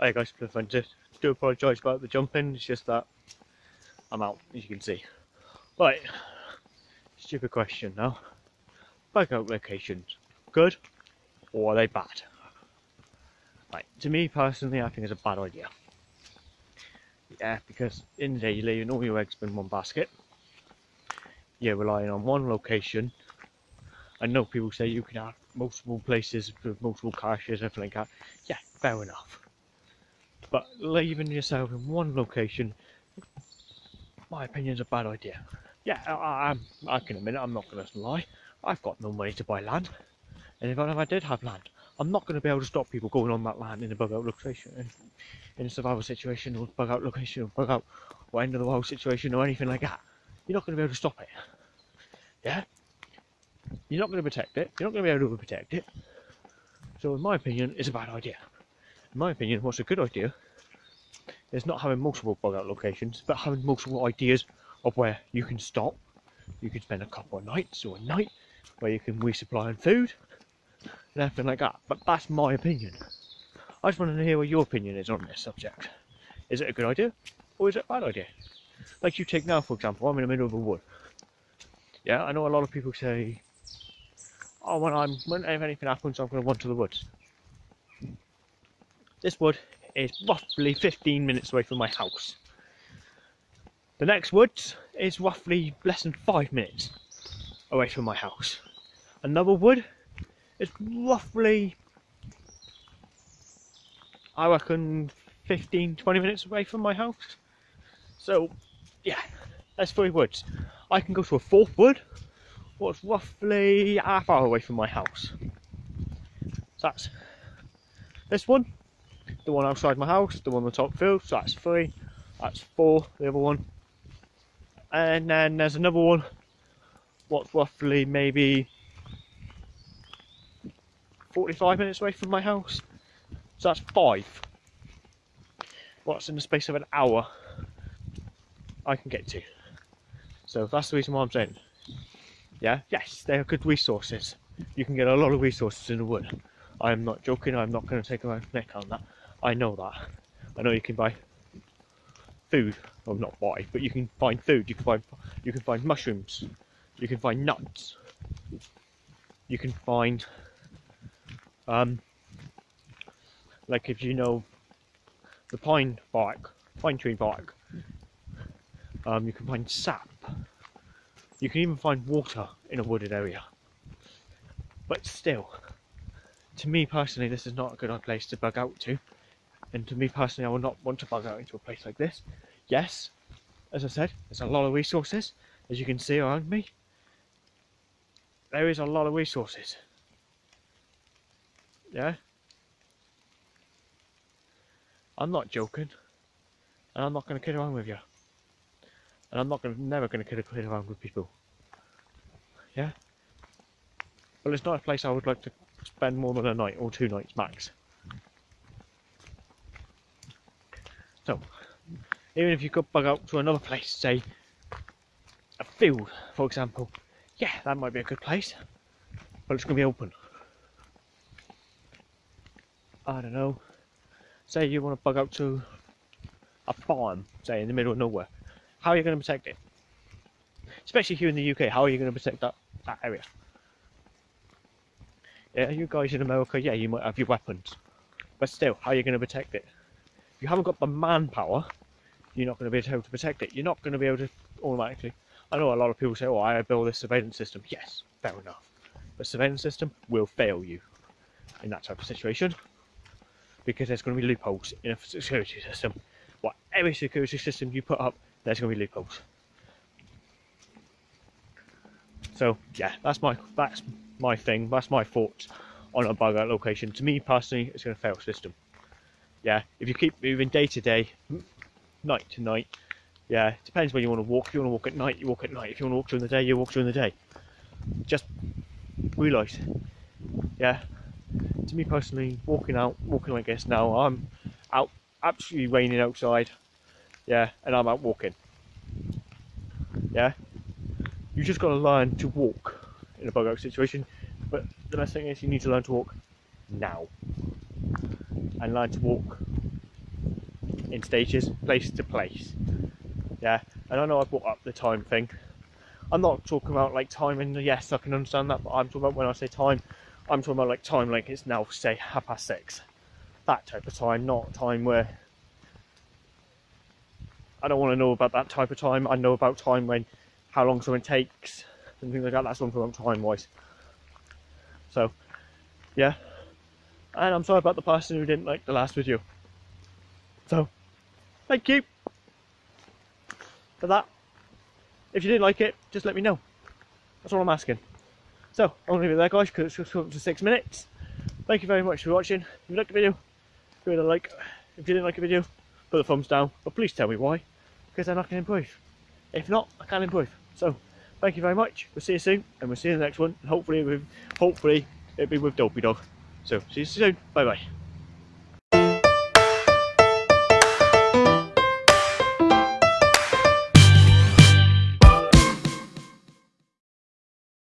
Hi guys, Do apologise about the jumping, it's just that I'm out, as you can see. Right, stupid question now. Bug out locations, good or are they bad? Right, to me personally, I think it's a bad idea. Yeah, because in the day you're leaving all your eggs in one basket. You're relying on one location. I know people say you can have multiple places with multiple caches, and everything like that. Yeah, fair enough. But leaving yourself in one location, my opinion, is a bad idea. Yeah, I, I, I can admit it, I'm not going to lie. I've got no money to buy land. And even if I did have land, I'm not going to be able to stop people going on that land in a bug out location, in, in a survival situation, or bug out location, or bug out, or end of the world situation, or anything like that. You're not going to be able to stop it. Yeah? You're not going to protect it. You're not going to be able to protect it. So, in my opinion, it's a bad idea. In my opinion, what's a good idea is not having multiple bug out locations, but having multiple ideas of where you can stop. You can spend a couple of nights or a night where you can resupply on food and everything like that. But that's my opinion. I just wanted to hear what your opinion is on this subject. Is it a good idea or is it a bad idea? Like you take now, for example, I'm in the middle of a wood. Yeah, I know a lot of people say, "Oh, when I'm when if anything happens, I'm going to run to the woods." This wood is roughly 15 minutes away from my house. The next woods is roughly less than five minutes away from my house. Another wood is roughly, I reckon, 15 20 minutes away from my house. So, yeah, that's three woods. I can go to a fourth wood, what's roughly half hour away from my house. So that's this one, the one outside my house, the one on the top field, so that's three, that's four, the other one. And then there's another one, what's roughly maybe 45 minutes away from my house. So that's five. What's in the space of an hour I can get to. So that's the reason why I'm saying. Yeah, yes, they are good resources. You can get a lot of resources in the wood. I am not joking, I'm not going to take my neck on that. I know that. I know you can buy food, well not buy, but you can find food, you can find you can find mushrooms, you can find nuts, you can find um, like if you know the pine bark, pine tree bark, um, you can find sap. You can even find water in a wooded area. But still, to me personally, this is not a good place to bug out to. And to me personally, I would not want to bug out into a place like this. Yes, as I said, there's a lot of resources, as you can see around me. There is a lot of resources. Yeah? I'm not joking. And I'm not going to kid around with you. And I'm not going to, never going to kid, kid around with people. Yeah? But it's not a place I would like to spend more than a night or two nights max. So, even if you could bug out to another place, say a field, for example, yeah, that might be a good place, but it's going to be open. I don't know, say you want to bug out to a farm, say in the middle of nowhere, how are you going to protect it? Especially here in the UK, how are you going to protect that, that area? Yeah, you guys in America, yeah, you might have your weapons, but still, how are you going to protect it? If you haven't got the manpower, you're not going to be able to protect it. You're not going to be able to automatically. I know a lot of people say, "Oh, I build this surveillance system." Yes, fair enough, but surveillance system will fail you in that type of situation because there's going to be loopholes in a security system. Whatever security system you put up, there's going to be loopholes. So yeah, that's my that's my thing. That's my thoughts on a bug out location. To me personally, it's going to fail system. Yeah, if you keep moving day to day, night to night, yeah, it depends when you want to walk. If you want to walk at night, you walk at night. If you want to walk during the day, you walk during the day. Just realise, yeah, to me personally, walking out, walking like this now, I'm out, absolutely raining outside, yeah, and I'm out walking, yeah. You just got to learn to walk in a bug out situation, but the best thing is you need to learn to walk now, and learn to walk in stages, place to place. Yeah, and I know I brought up the time thing. I'm not talking about like time, and yes, I can understand that, but I'm talking about when I say time, I'm talking about like time like it's now, say, half past six. That type of time, not time where I don't want to know about that type of time. I know about time when how long someone takes and things like that. That's what I'm talking about time wise. So, yeah. And I'm sorry about the person who didn't like the last video. So, thank you for that. If you didn't like it, just let me know. That's all I'm asking. So, I'm going to leave it there, guys, because it's just come to six minutes. Thank you very much for watching. If you liked the video, give it a like. If you didn't like the video, put a thumbs down. But please tell me why, because then I can improve. If not, I can improve. So, thank you very much. We'll see you soon, and we'll see you in the next one. Hopefully, with hopefully it'll be with Dopey Dog. So, see you soon. Bye bye.